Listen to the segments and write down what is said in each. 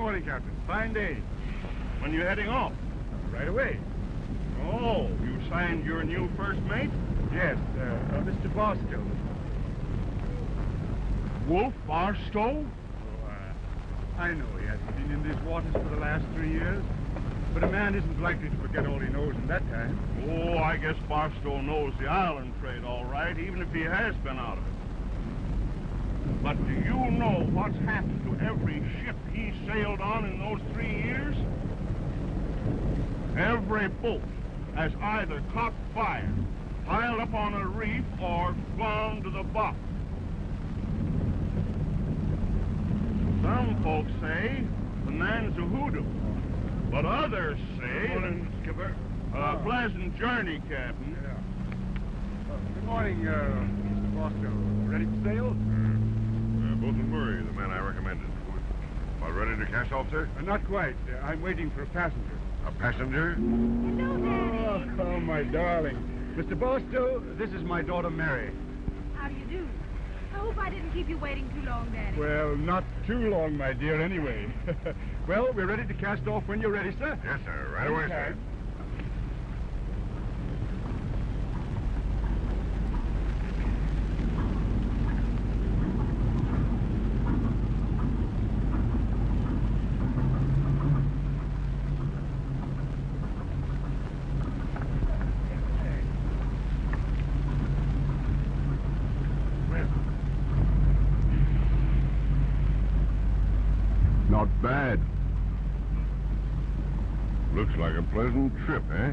Captain Carroll. Good morning, Captain. Fine day. When are you heading off? Right away. Oh, you signed your new first mate? Yes, uh, uh, Mr. Barstow. Wolf Barstow? Oh, uh, I know he hasn't been in these waters for the last three years, but a man isn't likely to forget all he knows in that time. Oh, I guess Barstow knows the island trade all right, even if he has been out of it. But do you know what's happened to every ship sailed on in those three years? Every boat has either caught fire, piled up on a reef, or gone to the bottom. Some folks say the man's a hoodoo, but others say... Good morning, Skipper. A pleasant journey, Captain. Yeah. Uh, good morning, uh, Mr. Barstow. Ready to sail? Uh, Bosun Murray, the man I recommended. About ready to cast off, sir? Uh, not quite. Uh, I'm waiting for a passenger. A passenger? Hello, Daddy. Oh, oh, my darling. Mr. Barstow, this is my daughter, Mary. How do you do? I hope I didn't keep you waiting too long, Daddy. Well, not too long, my dear, anyway. well, we're ready to cast off when you're ready, sir. Yes, sir. Right away, sir. Not bad. Looks like a pleasant trip, eh?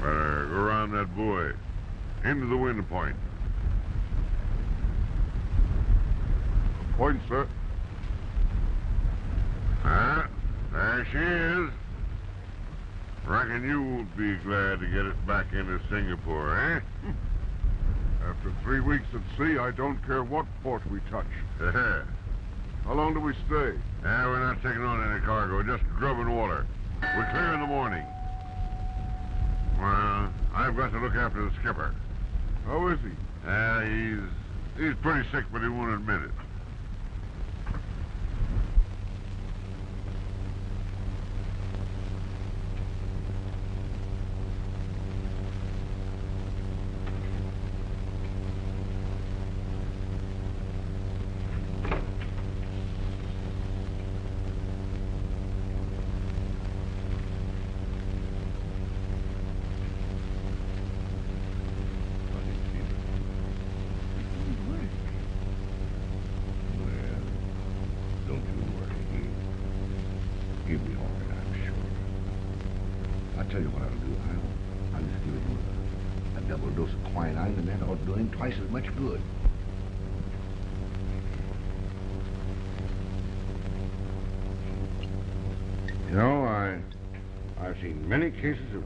Better go around that buoy. Into the wind point. Point, sir. Ah, there she is. Be glad to get it back into Singapore, eh? After three weeks at sea, I don't care what port we touch. How long do we stay? Yeah, we're not taking on any cargo, just grub and water. We're clear in the morning. Well, I've got to look after the skipper. How is he? Uh, he's he's pretty sick, but he won't admit it.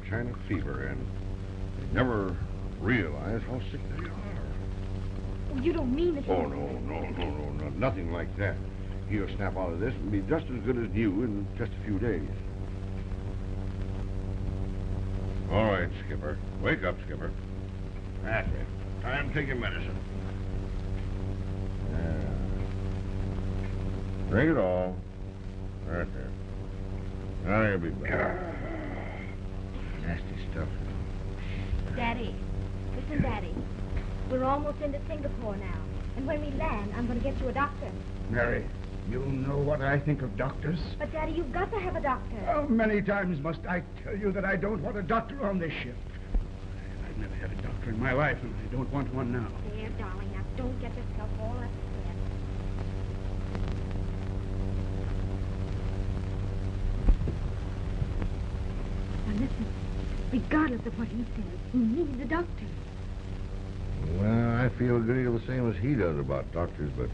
China fever, and they never realize how sick they are. Oh, you don't mean that. Oh, no, no, no, no, no, nothing like that. He'll snap out of this and be just as good as new in just a few days. All right, Skipper. Wake up, Skipper. That's it. Time to take your medicine. Yeah. Drink it all. Right there. Now you'll be better. Nasty stuff. Daddy, listen, Daddy. We're almost into Singapore now. And when we land, I'm going to get you a doctor. Mary, you know what I think of doctors. But, Daddy, you've got to have a doctor. How many times must I tell you that I don't want a doctor on this ship? I've never had a doctor in my life, and I don't want one now. There, darling, now don't get yourself all upset. Now, listen. Regardless of what he says, he needs a doctor. Well, I feel a good deal the same as he does about doctors, but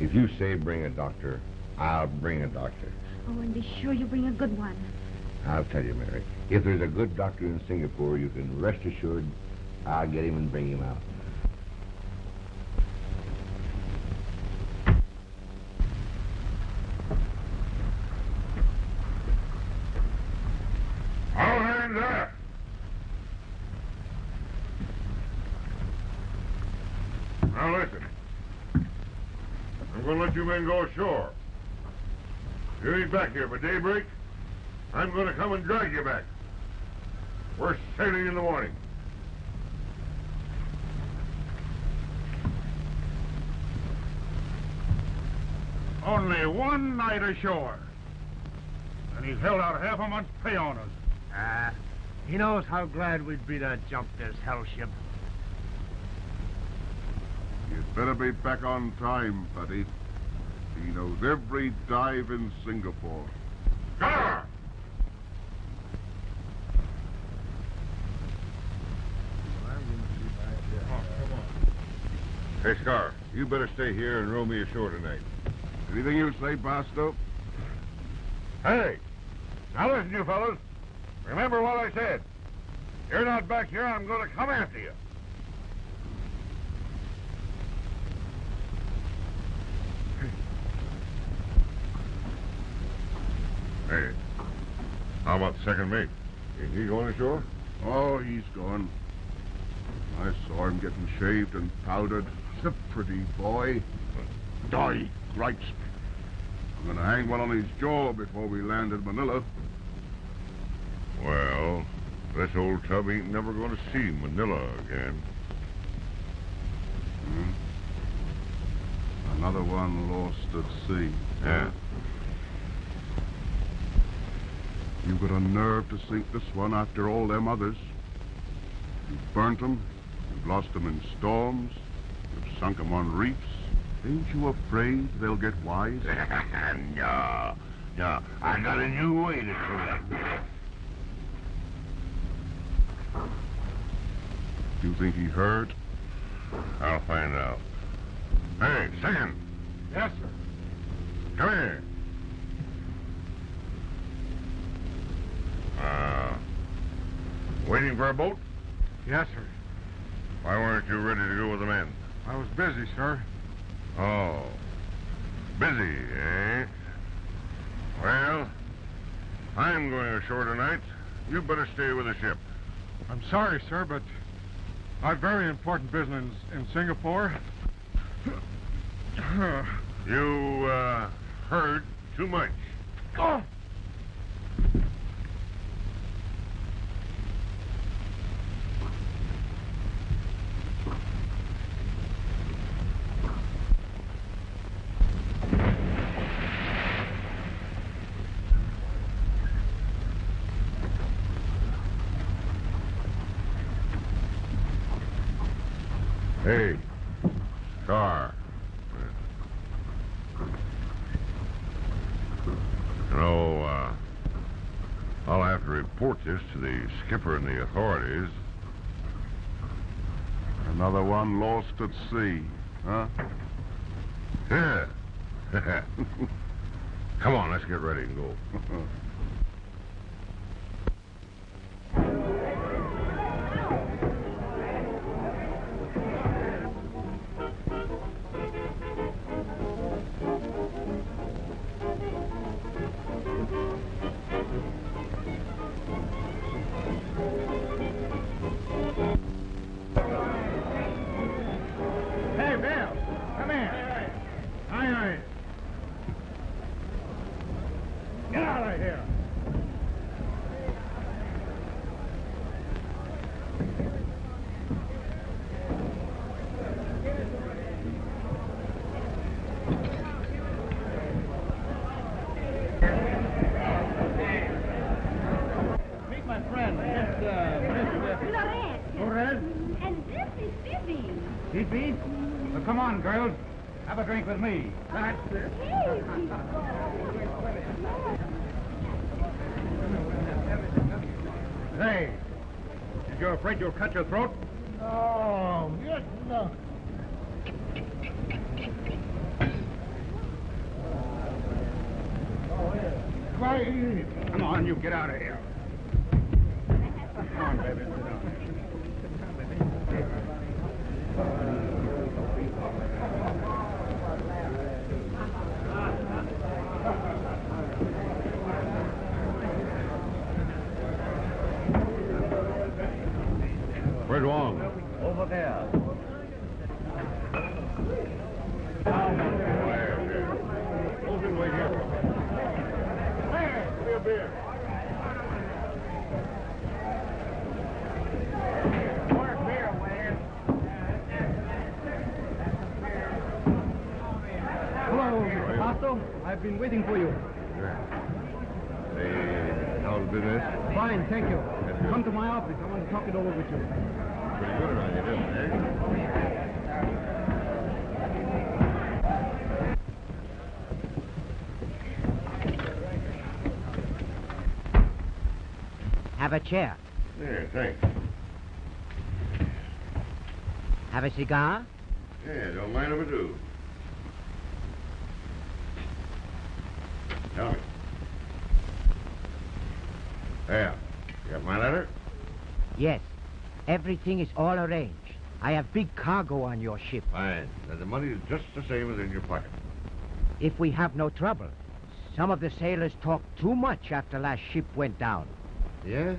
if you say bring a doctor, I'll bring a doctor. Oh, and be sure you bring a good one. I'll tell you, Mary, if there's a good doctor in Singapore, you can rest assured I'll get him and bring him out. going to let you men go ashore. You ain't back here by daybreak. I'm going to come and drag you back. We're sailing in the morning. Only one night ashore. And he's held out half a month's pay on us. Ah, he knows how glad we'd be to jump this hell ship. You'd better be back on time, buddy. He knows every dive in Singapore. Gunner! Hey, Scar, you better stay here and row me ashore tonight. Anything you say, Barstow? Hey! Now listen, you fellas. Remember what I said. You're not back here, I'm going to come after you. Hey, how about the second mate? Is he going ashore? Oh, he's gone. I saw him getting shaved and powdered. He's a pretty boy. Die, gripes. I'm going to hang one on his jaw before we land in Manila. Well, this old tub ain't never going to see Manila again. Hmm? Another one lost at sea. Yeah. You got a nerve to sink this one after all them others. You've burnt them, You've lost them in storms. You've sunk them on reefs. Ain't you afraid they'll get wise? no, no. I got a new way to collect. You think he heard? I'll find out. Hey, second. Yes, sir. Come here. Uh, waiting for a boat? Yes, sir. Why weren't you ready to go with the men? I was busy, sir. Oh, busy, eh? Well, I'm going ashore tonight. You better stay with the ship. I'm sorry, sir, but I've very important business in, in Singapore. You, uh, heard too much. oh! Hey, car. You know, uh, I'll have to report this to the skipper and the authorities. Another one lost at sea, huh? Yeah. Come on, let's get ready and go. Have a chair. Yeah, thanks. Have a cigar? Yeah, don't mind if I do. Tell me. Yeah, you got my letter? Yes. Everything is all arranged. I have big cargo on your ship. Fine. Then the money is just the same as in your pocket. If we have no trouble. Some of the sailors talked too much after last ship went down. Yeah?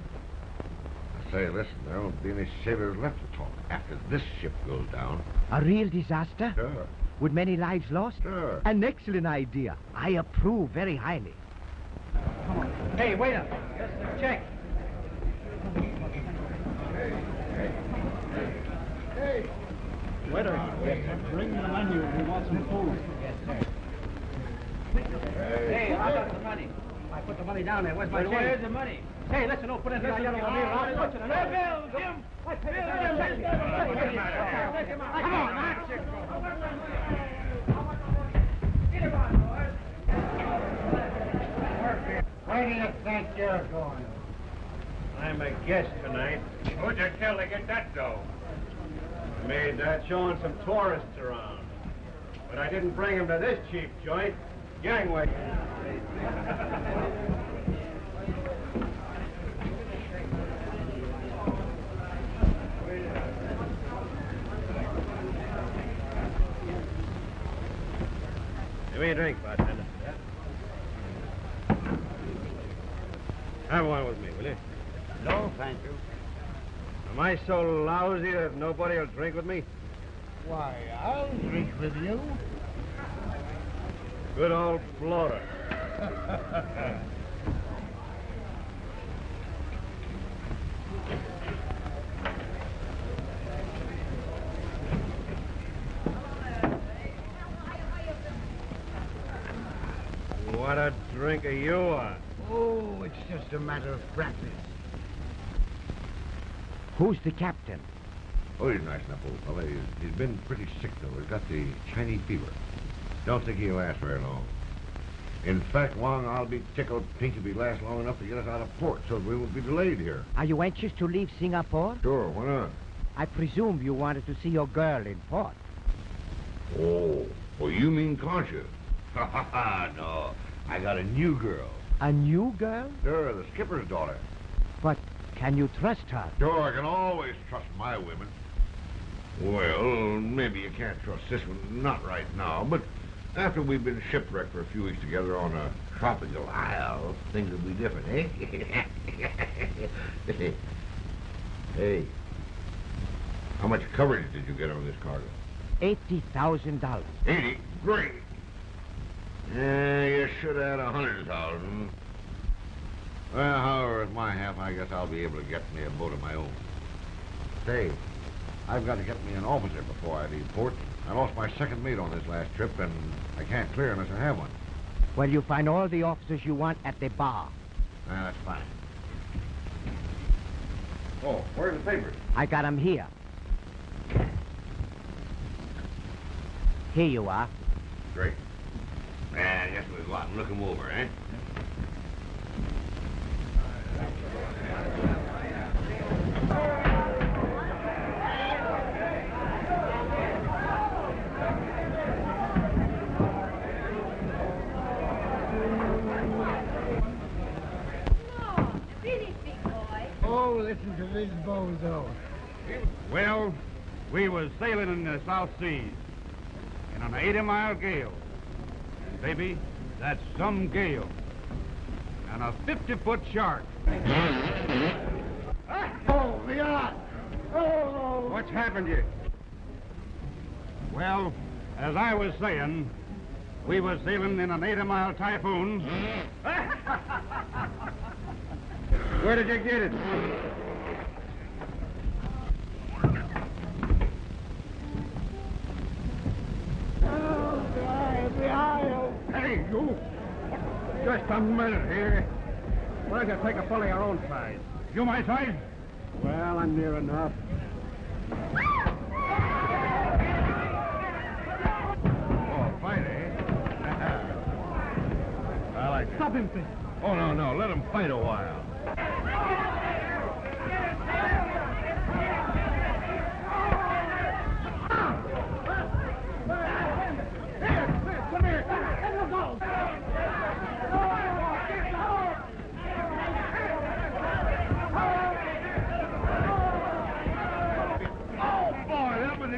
I say, listen, there won't be any sailors left to talk after this ship goes down. A real disaster? Sure, With many lives lost? sure. An excellent idea. I approve very highly. Come on. Hey, waiter. Just a check. Hey, hey, hey. Waiter, bring the menu. We want some food. Yes, sir. Hey, I got the money. I put the money down there. Where's my change? Where's the money? Hey, listen, don't put it in that yellow one here. I'll put it in there. Bill, Jim. Come on, man. Where do you think you're going? I'm a guest tonight. Who'd you tell to get that dough? I made that showing some tourists around. But I didn't bring them to this cheap joint. Gangway. Give me a drink, bartender. Have one with me, will you? No, thank you. Am I so lousy that nobody will drink with me? Why, I'll drink with you. Good old floater. what a drink are you are. Oh, it's just a matter of practice. Who's the captain? Oh, he's nice enough old fellow. He's, he's been pretty sick, though. He's got the Chinese fever. Don't think he'll last very long. In fact, Wong, I'll be tickled pink if he lasts long enough to get us out of port so we won't be delayed here. Are you anxious to leave Singapore? Sure, why not? I presume you wanted to see your girl in port. Oh, well, you mean Concha? Ha ha ha, no. I got a new girl. A new girl? Sure, the skipper's daughter. But can you trust her? Sure, I can always trust my women. Well, maybe you can't trust this one, not right now, but after we've been shipwrecked for a few weeks together on a tropical isle, things will be different, eh? hey, how much coverage did you get on this cargo? $80,000. Eighty? Great. Yeah, you should have had a hundred thousand. Well, however, at my half, I guess I'll be able to get me a boat of my own. Say, I've got to get me an officer before I leave port. I lost my second mate on this last trip, and I can't clear unless I have one. Well, you find all the officers you want at the bar. Ah, that's fine. Oh, where's the papers? I got 'em here. Here you are. Great. Yeah, I guess we'll go out and look them over, eh? Listen to this bozo. Well, we was sailing in the South Seas in an 80-mile gale. And, baby, that's some gale. And a 50-foot shark. Oh, the! Oh! What's happened to you? Well, as I was saying, we was sailing in an 80-mile typhoon. Where did you get it? Oh, drive the aisle. Hey, you! Just a minute here. Why don't you take a fellow your own size? You my size? Well, I'm near enough. Oh, fight, eh? I like it. Stop him, please. Oh, no, no. Let him fight a while. Come here. Let him go. Oh, boy, that was a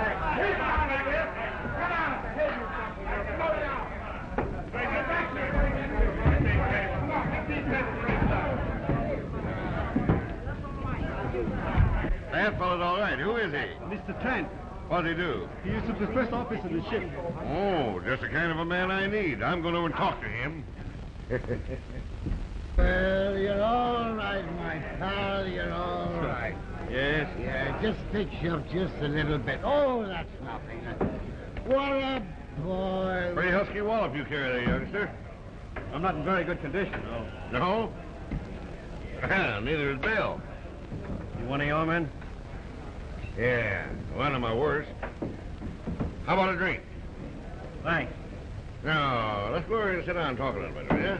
That fellow's all right. Who is he? Mr. Trent, What'd he do? he is at the first office of the ship. Oh, just the kind of a man I need. I'm going over and talk to him. Well, you're all right, my pal. You're all right. Yes? Yeah, just fix you up just a little bit. Oh, that's nothing. What a boy. Pretty husky wallop you carry there, youngster. I'm not in very good condition, though. No? Well, neither is Bill. You one of your men? Yeah, one of my worst. How about a drink? Thanks. Now, let's go over here and sit down and talk a little bit, will you?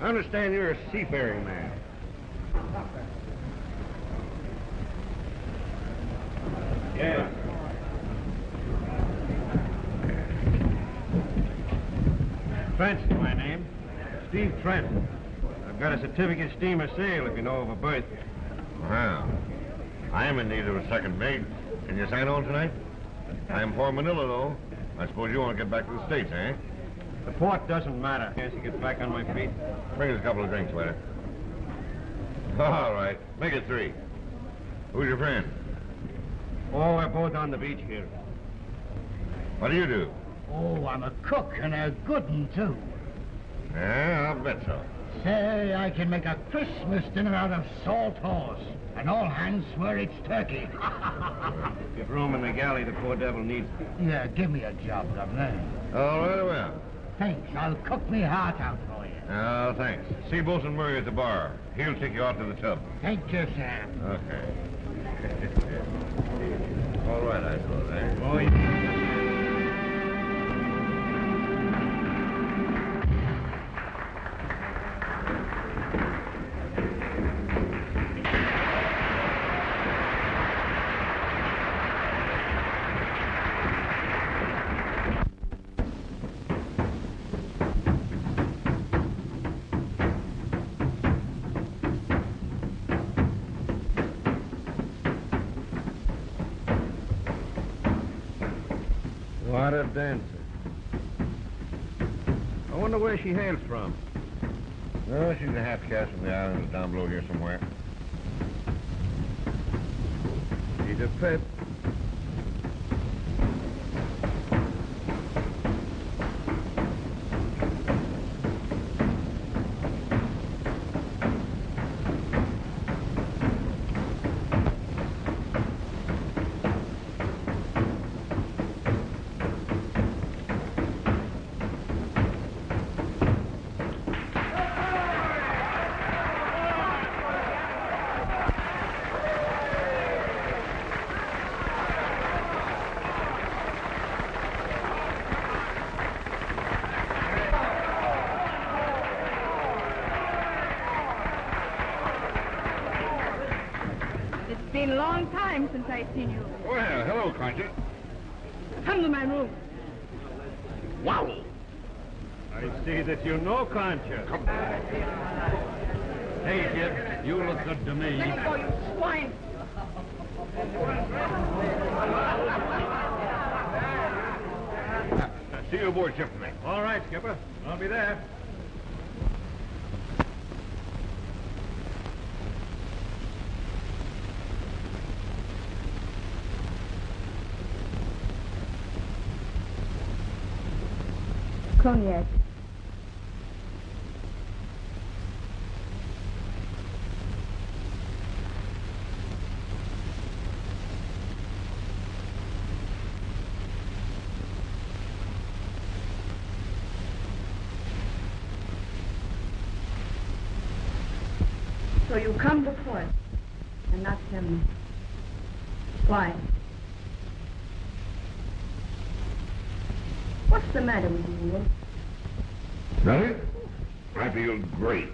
I understand you're a seafaring man. Yeah. Trent's my name. Steve Trent. I've got a certificate steamer sail if you know of a berth. Well, I am in need of a second mate. Can you sign on tonight? I am for Manila, though. I suppose you want to get back to the States, eh? The port doesn't matter. As you get back on my feet. Bring us a couple of drinks, waiter. All right. Make it three. Who's your friend? Oh, we're both on the beach here. What do you do? Oh, I'm a cook and a good one, too. Yeah, I'll bet so. Say, I can make a Christmas dinner out of salt horse. And all hands swear it's turkey. Get room in the galley. The poor devil needs it. yeah, give me a job, Governor. All right, well. Thanks. I'll cook me heart out for you. Oh, thanks. See Bosun Murray at the bar. He'll take you out to the tub. Thank you, Sam. Okay. All right, I suppose, eh? Oh, dancer. I wonder where she hails from. Oh, she's a half caste from the islands down below here somewhere. She's a pet. It's been a long time since I've seen you. Well, hello, Concha. Come to my room. Wow. I see that you know Concha. Come. Hey, kid, you look good to me. Let me go, you swine. you aboard ship for me. All right, Skipper. I'll be there. So you come to port and not me. Why? What's the matter with you, Nothing? I feel great.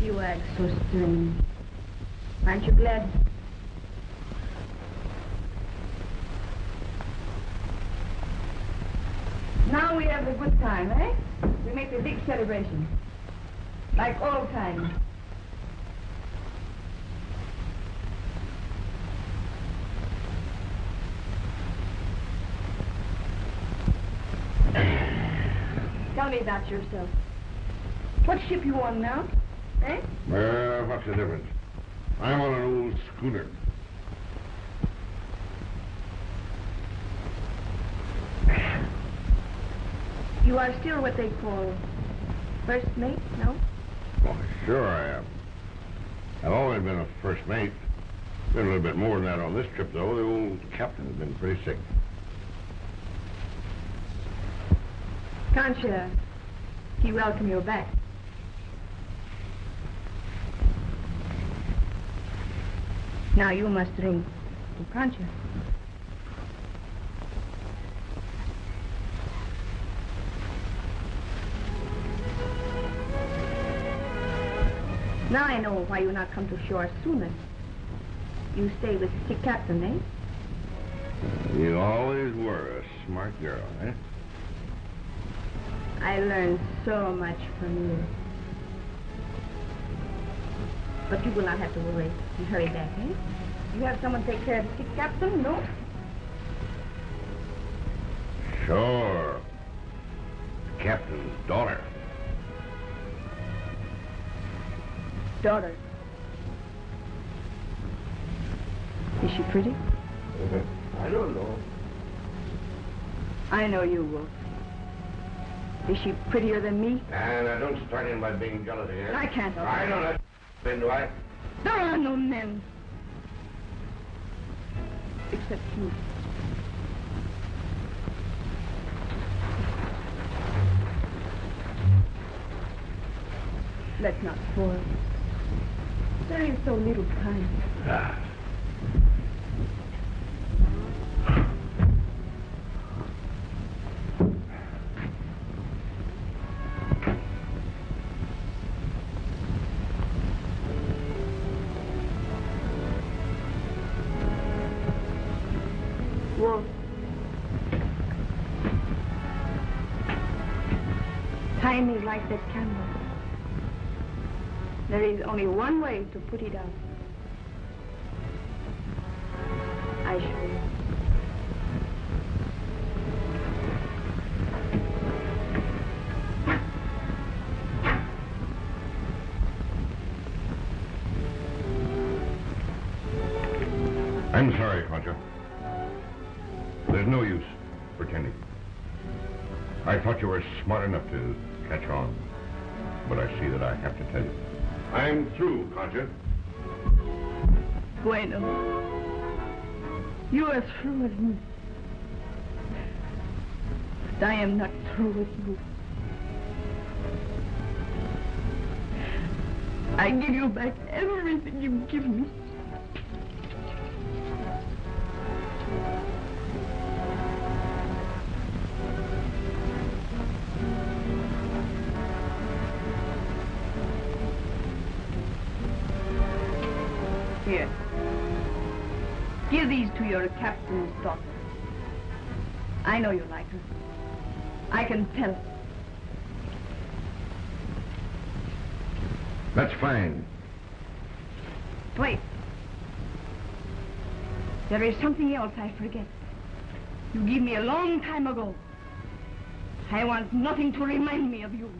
You act so strange. Aren't you glad? Now we have a good time, eh? We make a big celebration. Like old times. Tell me about yourself. What ship you on now? Eh? Well, what's the difference? I'm on an old schooner. You are still what they call first mate, no? Oh, sure I am. I've always been a first mate. Been a little bit more than that on this trip, though. The old captain has been pretty sick. You? He welcome you back. Now you must drink, can't you? Now I know why you not come to shore sooner. You stay with sick captain, eh? You always were a smart girl, eh? I learned so much from you. But you will not have to worry. You hurry back, eh? You have someone take care of the sick captain, no? Sure. Captain's daughter. Daughter. Is she pretty? I don't know. I know you, Wolf. Is she prettier than me? And I don't start in by being jealous again. I can't. I don't know. Then do I? There are no men. Except you. Let's not spoil. There is so little time. Ah. Like that candle. There is only one way to put it out. I show you. I'm sorry, Concha. There's no use pretending. I thought you were smart enough to I'm through, Concha. Bueno. You are through with me. But I am not through with you. I give you back everything you give me. To your captain's daughter. I know you like her. I can tell. That's fine. Wait. There is something else I forget. You gave me a long time ago. I want nothing to remind me of you.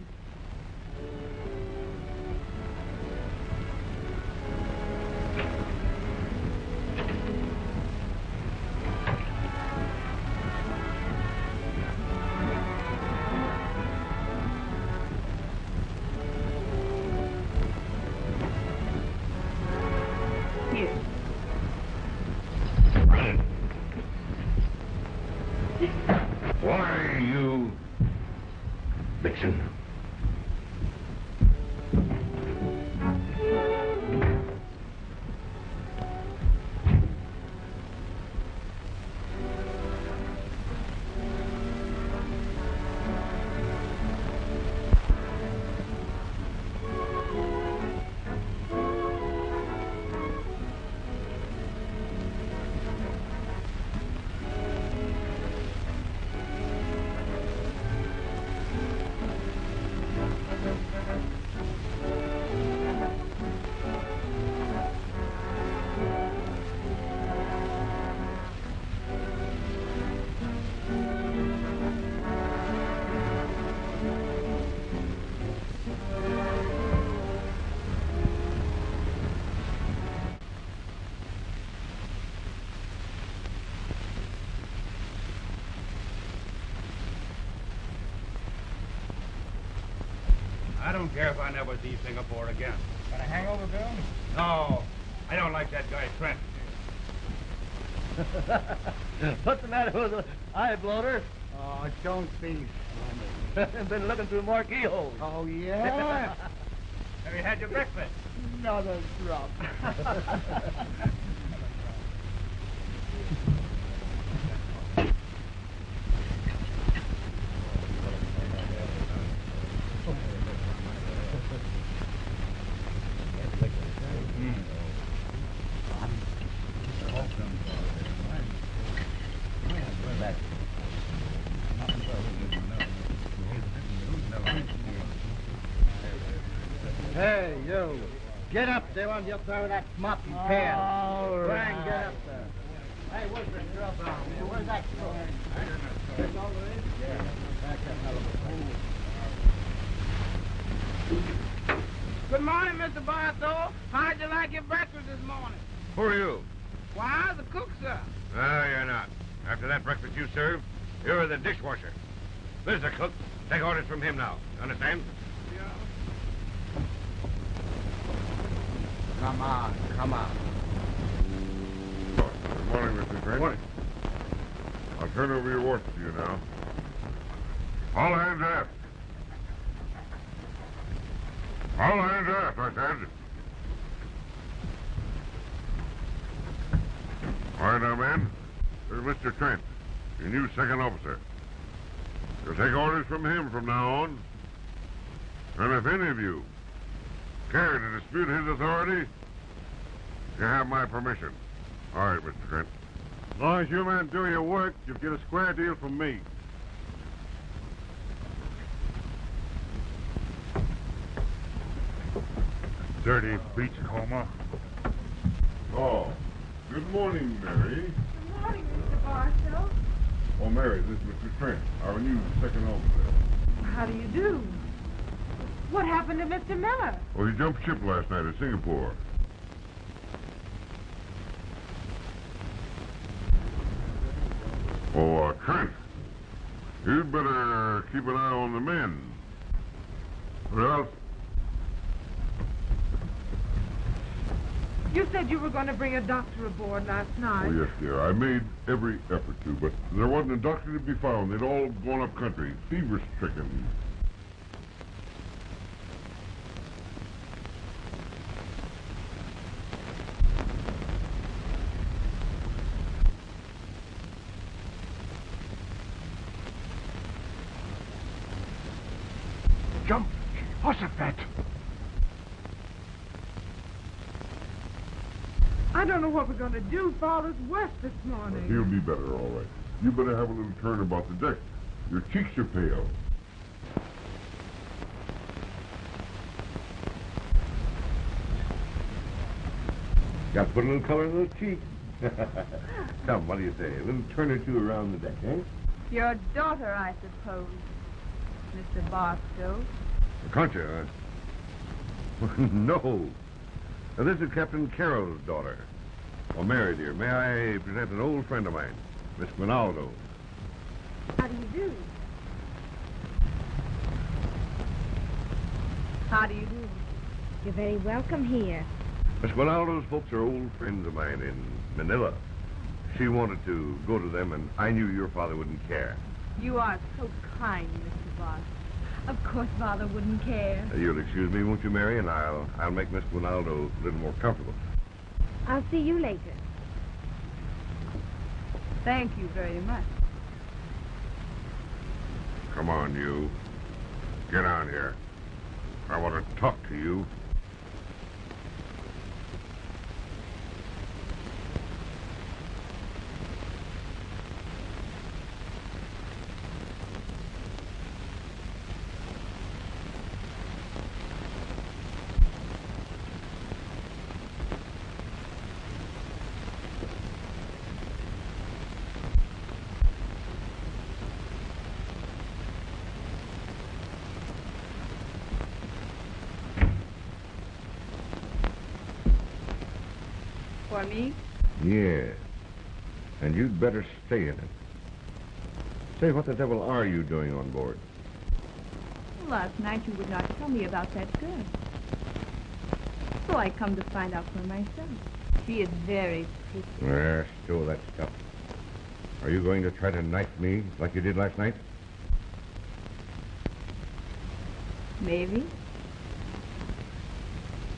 Care if I never see Singapore again. Got a hangover, Bill? No, I don't like that guy Trent. What's the matter with the eye bloater? Oh, don't be funny. Been looking through more keyholes. Oh, yeah? Have you had your breakfast? Not a drop. Up there on your throw that mop and pan. All Try and get up there. Hey, where's the grub down here? Where's that grub? It's over there? Yeah. Back that hell of a. Good morning, Mr. Barstow. How'd you like your breakfast this morning? Who are you? Why, the cook, sir. No, you're not. After that breakfast you served, you're the dishwasher. There's the cook. Take orders from him now. Understand? Come on, come on. Good morning, Mr. Trent. Morning. I'll turn over your watch to you now. All hands aft. All hands aft, I said. All right, now, man. There's Mr. Trent, your new second officer. You'll take orders from him from now on. And if any of you care to dispute his authority, you have my permission. All right, Mr. Trent. As long as you men do your work, you'll get a square deal from me. Dirty beach beachcomber. Oh, good morning, Mary. Good morning, Mr. Barstow. Oh, Mary, this is Mr. Trent, our new second officer. How do you do? What happened to Mr. Miller? Oh, he jumped ship last night at Singapore. Oh, uh, Trent, you'd better keep an eye on the men. Or else, You said you were going to bring a doctor aboard last night. oh yes, dear, I made every effort to, but there wasn't a doctor to be found. They'd all gone up country, fever-stricken. Jump! Ossifat! I don't know what we're going to do. Father's west this morning. He'll be better, all right. You better have a little turn about the deck. Your cheeks are pale. Got to put a little color in those cheeks. Come, what do you say? A little turn or two around the deck, eh? Your daughter, I suppose, Mr. Barstow. Concha? no. Now, this is Captain Carroll's daughter. Well, Mary, dear, may I present an old friend of mine, Miss Rinaldo? How do you do? How do you do? You're very welcome here. Miss Rinaldo's folks are old friends of mine in Manila. She wanted to go to them, and I knew your father wouldn't care. You are so kind, Mr. Barstow. Of course, Father wouldn't care. Uh, You'll excuse me, won't you, Mary? And I'll I'll make Miss Rinaldo a little more comfortable. I'll see you later. Thank you very much. Come on, you. Get on here. I want to talk to you. For me? Yeah. And you'd better stay in it. Say, what the devil are you doing on board? Last night you would not tell me about that girl. So I come to find out for myself. She is very pretty. There, stow that stuff. Are you going to try to knife me like you did last night? Maybe.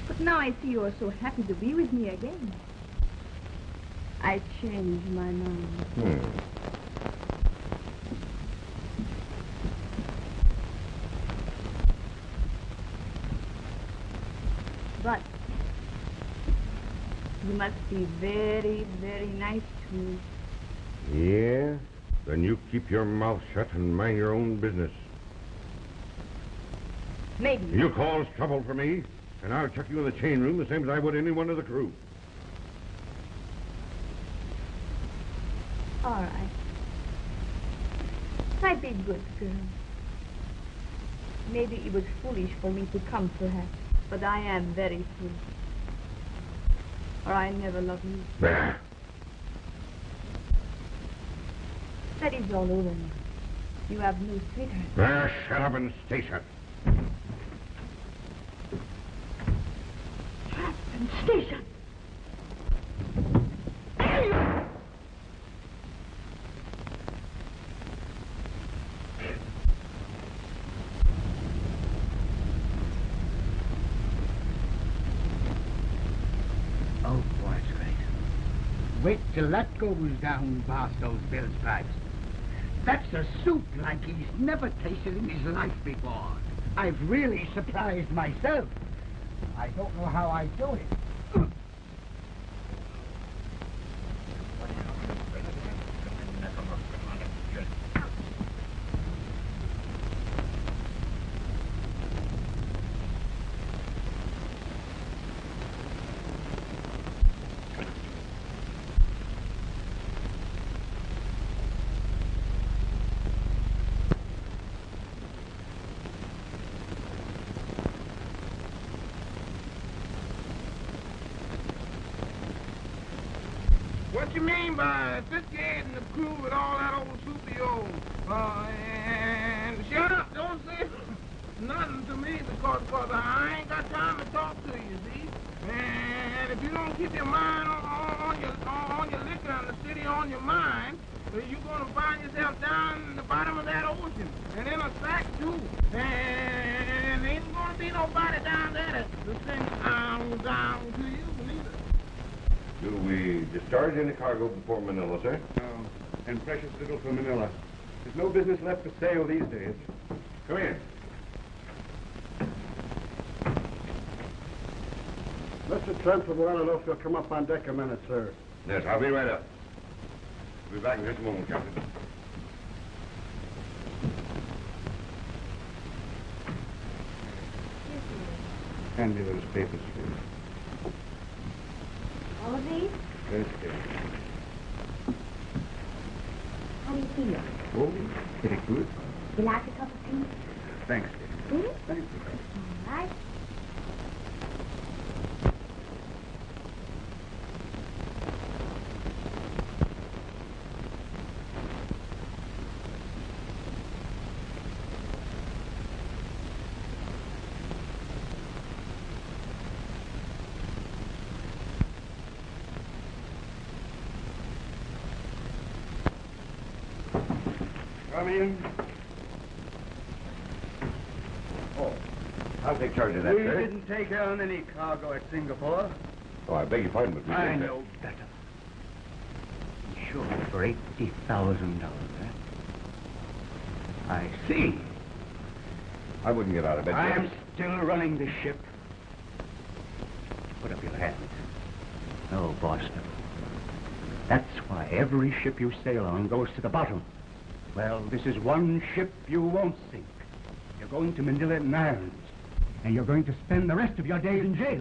But now I see you are so happy to be with me again. I changed my mind. Hmm. But you must be very, very nice to me. Yeah? Then you keep your mouth shut and mind your own business. Maybe. You cause trouble for me, and I'll chuck you in the chain room the same as I would any one of the crew. All right. I girl. Maybe it was foolish for me to come, perhaps. But I am very foolish. Or I never loved you. That is all over now. You have no sweetheart. There, shut up and stay shut. And station. Oh, boy, it's great. Wait till that goes down Barstow's bill stripes. That's a soup like he's never tasted in his life before. I've really surprised myself. I don't know how I do it. What you mean by 58 and the crew with all that old soupy old? Uh, and shut up, don't say nothing to me because, because I ain't got time to talk to you, see? And if you don't keep your mind on, on, your on, on your liquor and the city on your mind, uh, you're going to find yourself down in the bottom of that ocean and in a sack too. And ain't going to be nobody down there to sing down, down to you neither. Do we discharge any cargo before Manila, sir? No, and precious little for Manila. There's no business left for sale these days. Come in. Mr. Trent would want to know if you'll come up on deck a minute, sir. Yes, I'll be right up. I'll be back in just a moment, Captain. Hand me those papers, please. All of these? How do you feel? Oh, very good. You like a cup of tea? Thanks, dear. Hmm? Thank you. All right. Come in. Oh, I'll take charge of that, we sir. didn't take on any cargo at Singapore. Oh, I beg your pardon, but we I didn't- know better. Sure, for eighty thousand dollars. Eh? I see. I wouldn't get out of bed. I am still running the ship. Put up your hand. No, Barstow. That's why every ship you sail on goes to the bottom. Well, this is one ship you won't sink. You're going to Manila in irons, and you're going to spend the rest of your days in jail.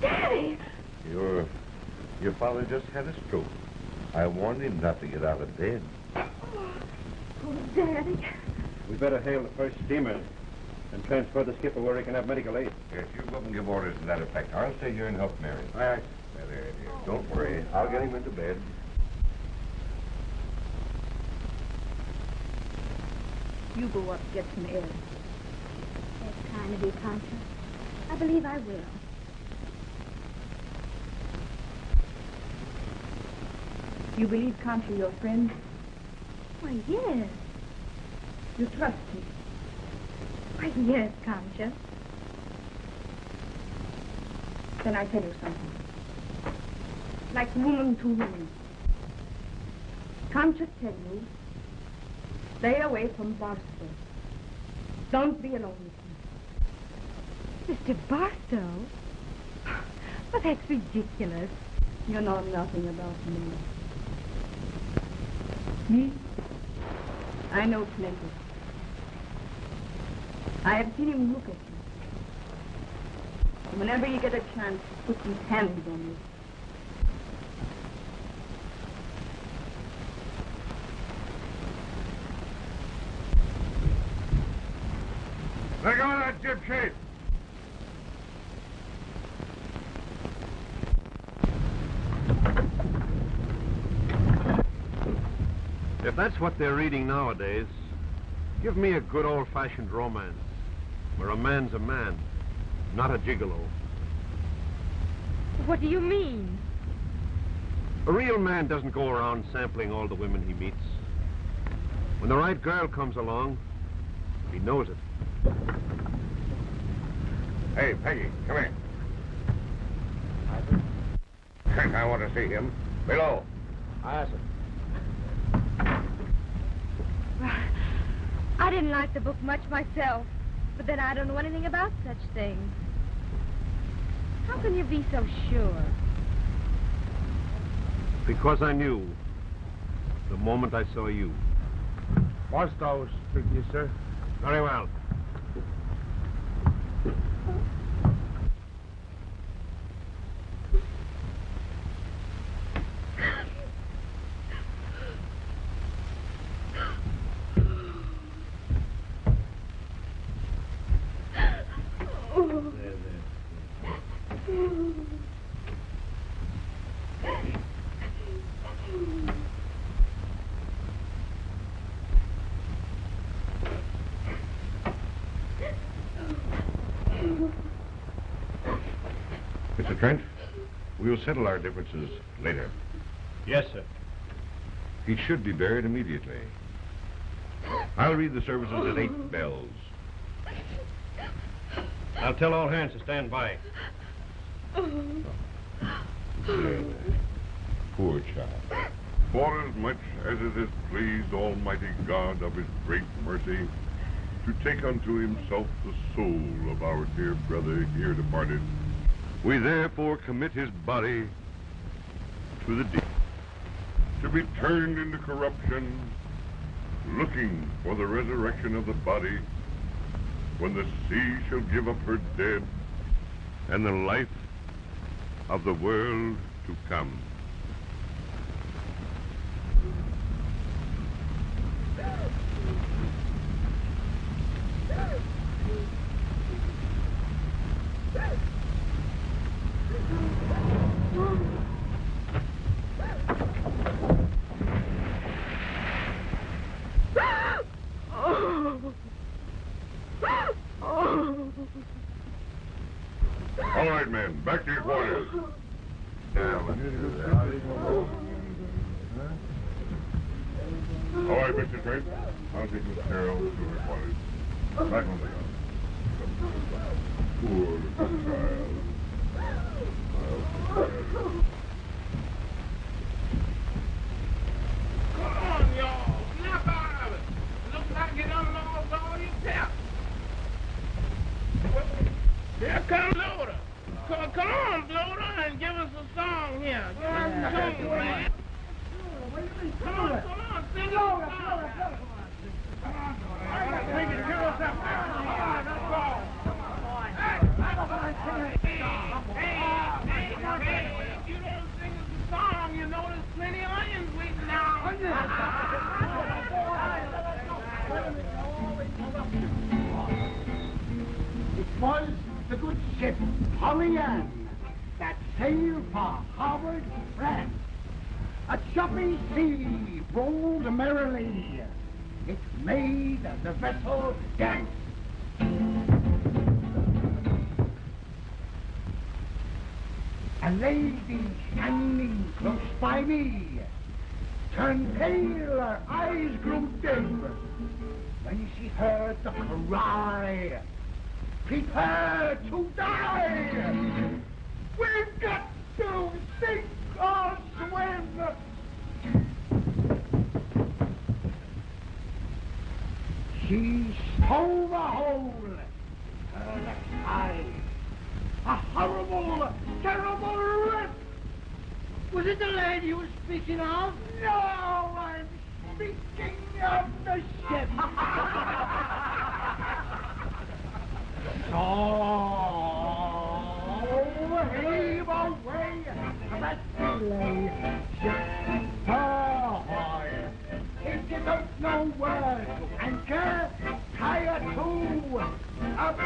Daddy! Your, your father just had a stroke. I warned him not to get out of bed. Oh, Daddy. We better hail the first steamer and transfer the skipper where he can have medical aid. Yes, you go up and give orders to that effect. I'll stay here and help Mary. All right. There, there, dear. Don't worry. I'll get him into bed. You go up, and get some air. That's kind of you, Concha. I believe I will. You believe Concha your friend? Why, yes. You trust me? Why, yes, Concha. Then I tell you something. Like woman to woman. Concha tell you, stay away from Barstow. Don't be alone with him. Mr. Barstow? But that's ridiculous. You know nothing about me. Me? I know plenty. I have seen him look at you. Whenever you get a chance, put his hands on you. Let go of that jib sheet. If that's what they're reading nowadays, give me a good old-fashioned romance, where a man's a man, not a gigolo. What do you mean? A real man doesn't go around sampling all the women he meets. When the right girl comes along, he knows it. Hey, Peggy, come here. I I want to see him. Below. Aye, sir. I didn't like the book much myself, but then I don't know anything about such things. How can you be so sure? Because I knew the moment I saw you. Barstow, speak to you, sir. Very well. Mr. Trent, we'll settle our differences later. Yes, sir. He should be buried immediately. I'll read the services at eight bells. I'll tell all hands to stand by. Poor child. For as much as it has pleased Almighty God of his great mercy to take unto himself the soul of our dear brother here departed, we therefore commit his body to the deep, to be turned into corruption, looking for the resurrection of the body, when the sea shall give up her dead, and the life of the world to come.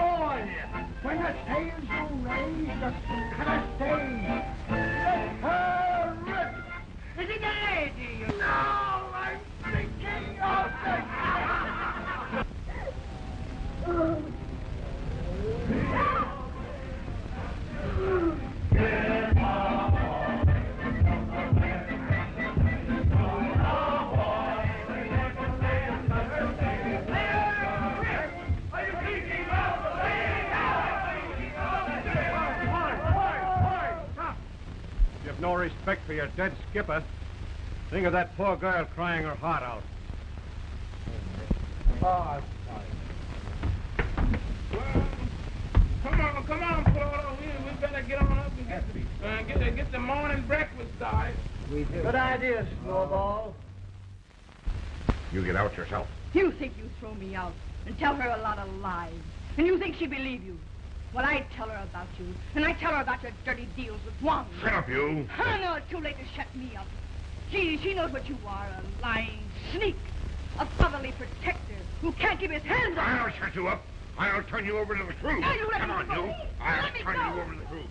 A boy. When the sails are raised, can I stay? Let her rip. Is it the lady? No, I'm thinking of You no respect for your dead skipper. Think of that poor girl crying her heart out. Oh, Come on, come on, Florida. We, we better get on up and get, uh, get, the, get the morning breakfast started. We do. Good idea, Snowball. You get out yourself. You think you throw me out and tell her a lot of lies. And you think she'd believe you. Well, I tell her about you. And I tell her about your dirty deals with Wong. Shut up, you. Oh, no, it's too late to shut me up. She, she knows what you are, a lying sneak. A fatherly protector who can't keep his hands on I'll shut you up. I'll turn you over to the crew. Now you let Come me on, go. you. I'll Let turn you over to the crew.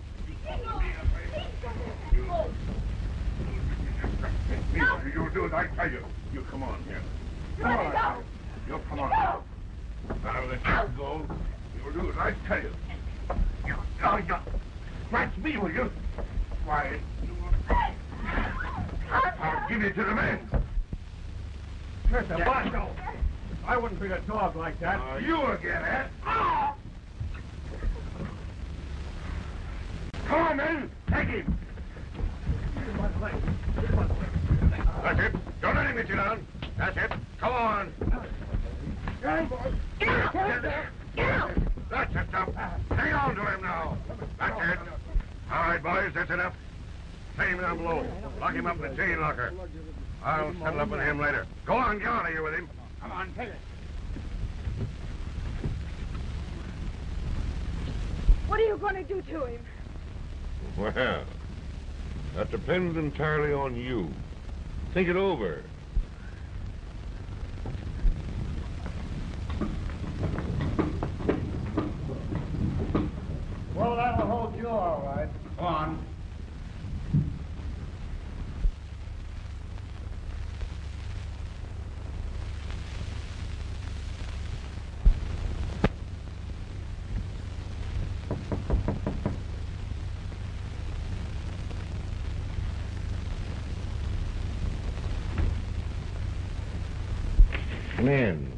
You, you do as I tell you. You come on here. Come on. go. You come on. Now let you go. You'll do as I tell you. You, oh, you. Scratch me, will you? Why, I'll give you to the men. Mr. Barstow, I wouldn't treat a dog like that. Uh, you again, eh? Come on, men. Take him. That's it. Don't let him get you down. That's it. Come on. Get That's it, Top. Hang on to him now. That's it. All right, boys, that's enough. Take him down below. Lock him up in the chain locker. I'll settle up with him later. Go on, get out of here with him. Come on, take it. What are you going to do to him? Well, that depends entirely on you. Think it over. Well, that'll hold you all right. Go on. Come in.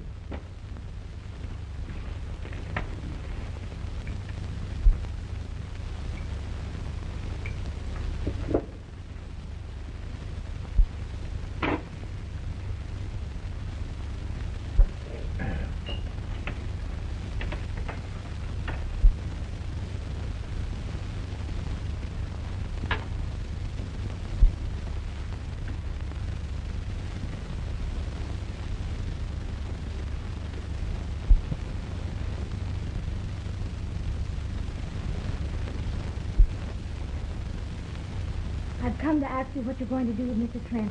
I've come to ask you what you're going to do with Mr. Trent.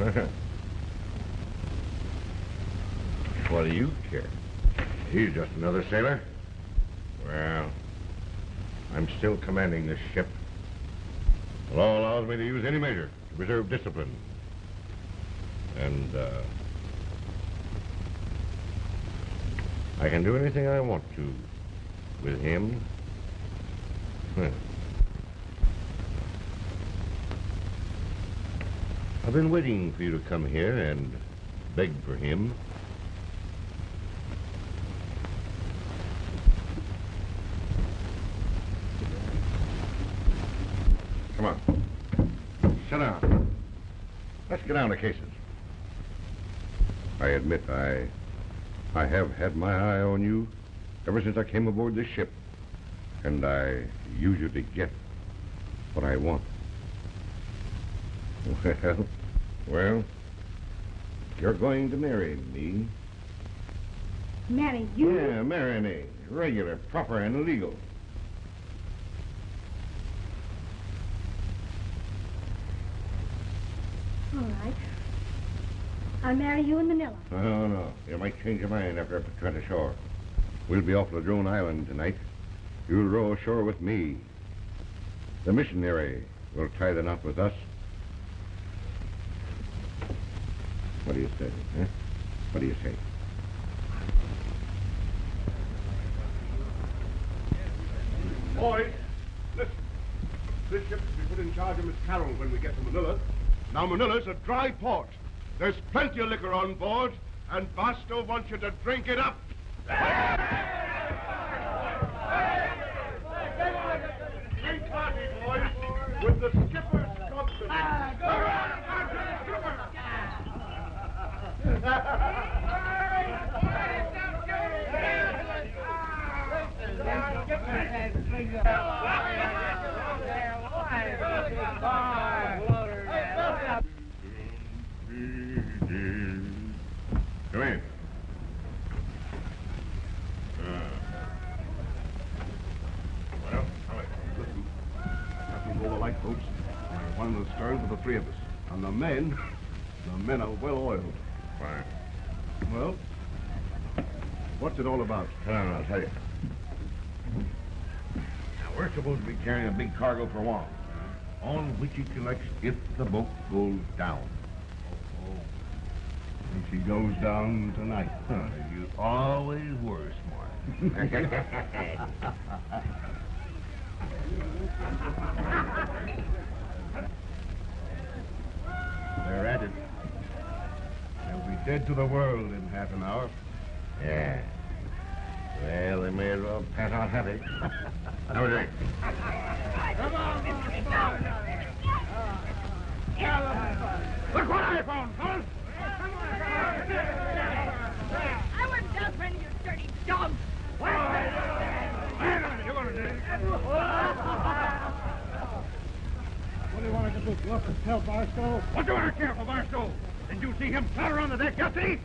what do you care? He's just another sailor. Well, I'm still commanding this ship. The law allows me to use any measure to preserve discipline. And, uh, I can do anything I want to with him. Huh. I've been waiting for you to come here and beg for him. Come on. Sit down. Let's get down to cases. I admit I I have had my eye on you ever since I came aboard this ship. And I usually get what I want. Well, well, you're going to marry me. Marry you? Yeah, marry me. Regular, proper, and legal. All right. I'll marry you in Manila. No, no. You might change your mind after I put Trent ashore. We'll be off Ladrone Island tonight. You'll row ashore with me. The missionary will tie the knot with us. What do you say, huh? What do you say? Boys, listen. This ship will be put in charge of Miss Carroll when we get to Manila. Now, Manila's a dry port. There's plenty of liquor on board, and Barstow wants you to drink it up. Drink hearty, boys, with the skipper's company. Come in. Well, all right, listen. Captain all the lifeboats. We're one in the stern for the three of us. And the men, the men are well oiled. Fine. Well, what's it all about? Come on, I'll tell you. Now, we're supposed to be carrying for Wong, on which he collects if the boat goes down. Oh, oh. And she goes down tonight. Huh, you always were smart. They're at it. They'll be dead to the world in half an hour. yeah. Well, they may as well pass out happy. Have a drink. Look what I found, fellas. I wouldn't done for any of you dirty dogs. What do you want to do? You want to tell Barstow? What do I care for Barstow? Did you see him clatter on the deck, Gussie?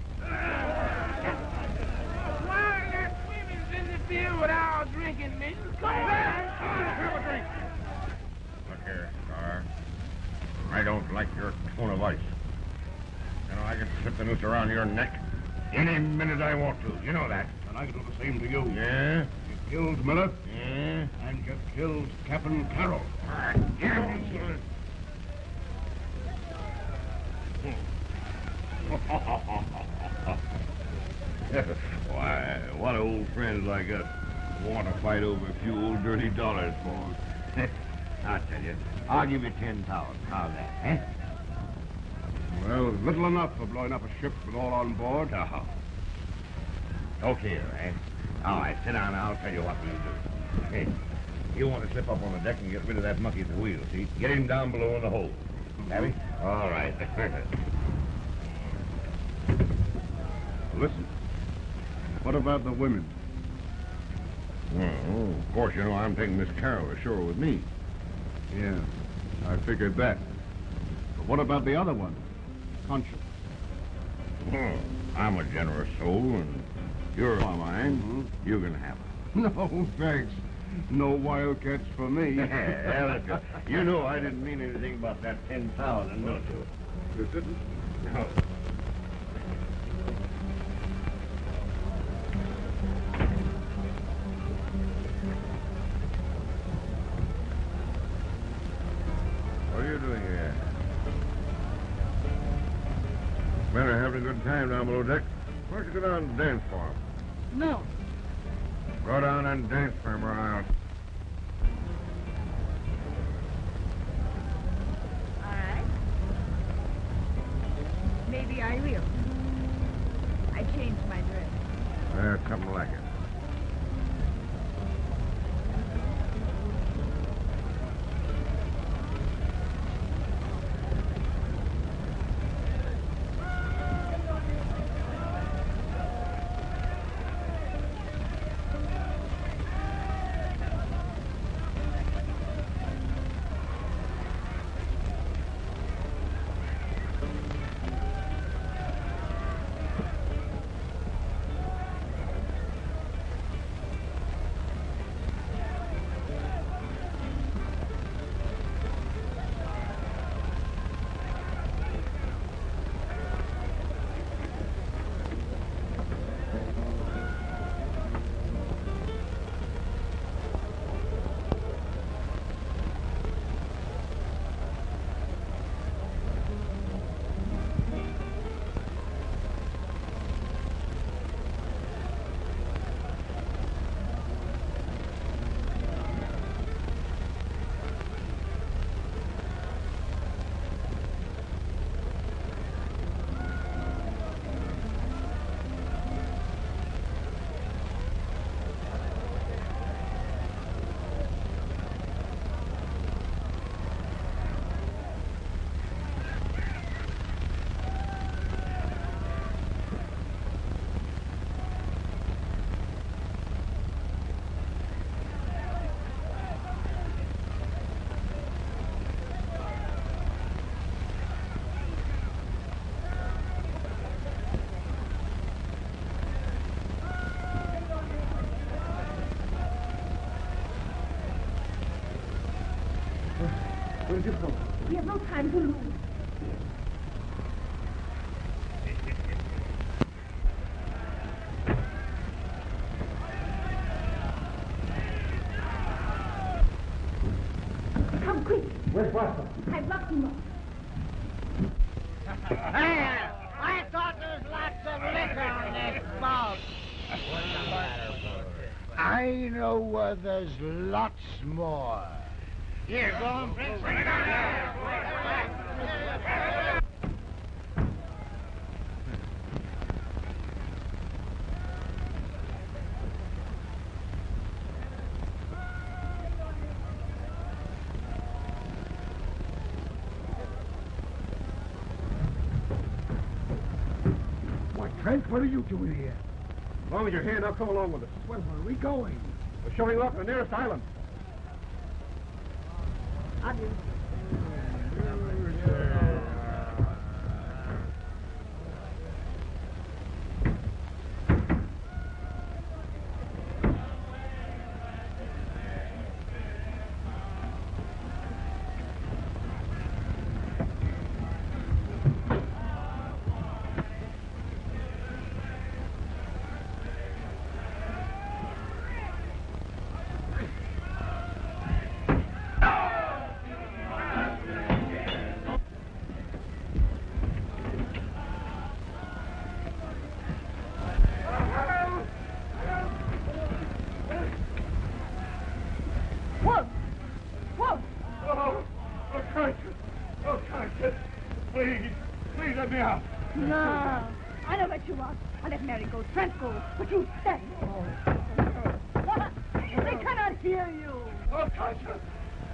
Why, that swimming's in the field with our drinking, miss. Come back. Have a drink. Look here, Star. I don't like your tone of ice. You know, I can slip the noose around your neck any minute I want to. You know that. And I can do the same to you. Yeah? You killed Miller, Yeah? and you killed Captain Carroll. Why, what old friends like us want to fight over a few old dirty dollars for? I'll tell you. I'll give you ten thousand. How's that, eh? Well, little enough for blowing up a ship with all on board. Oh. Okay, eh? All right, sit down. I'll tell you what we'll do. Hey, you want to slip up on the deck and get rid of that monkey at the wheel, see? Get him down below in the hold. Savvy? All right. Listen. What about the women? well, of course, you know I'm taking Miss Carroll ashore with me. Yeah, I figured that. But what about the other one? Concha. Well, I'm a generous soul, and you're of mine. Mm-hmm. You can have it. No, thanks. No wildcats for me. You know I didn't mean anything about that ten thousand, don't you? You didn't? No. Good time down below deck. Why don't you go down and dance for him? No. Go down and dance for 'em, or I'll... All right. Maybe I will. I changed my dress. Uh, something like it. Where'd you go? We have no time to lose. Come quick. Where's Barstow? I've locked him up. Hey, I thought there was lots of liquor on this boat. I know uh, there's lots more. Here, go on, Prince. Bring it What are you doing here? As long as you're here, now come along with us. Well, where are we going? We're showing off the nearest island. No. I know what you want. I let Mary go, Trent go, but you stay. Oh. they cannot hear you. Oh, Tasha,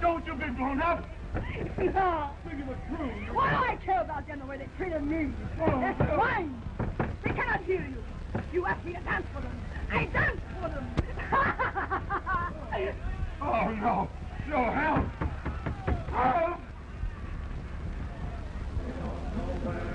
don't you be blown up. No. Think of a crew. What do I care about them the way they treated me? Oh, That's no. fine. They cannot hear you. You asked me to dance for them. I danced for them. oh, no. No, help. Help.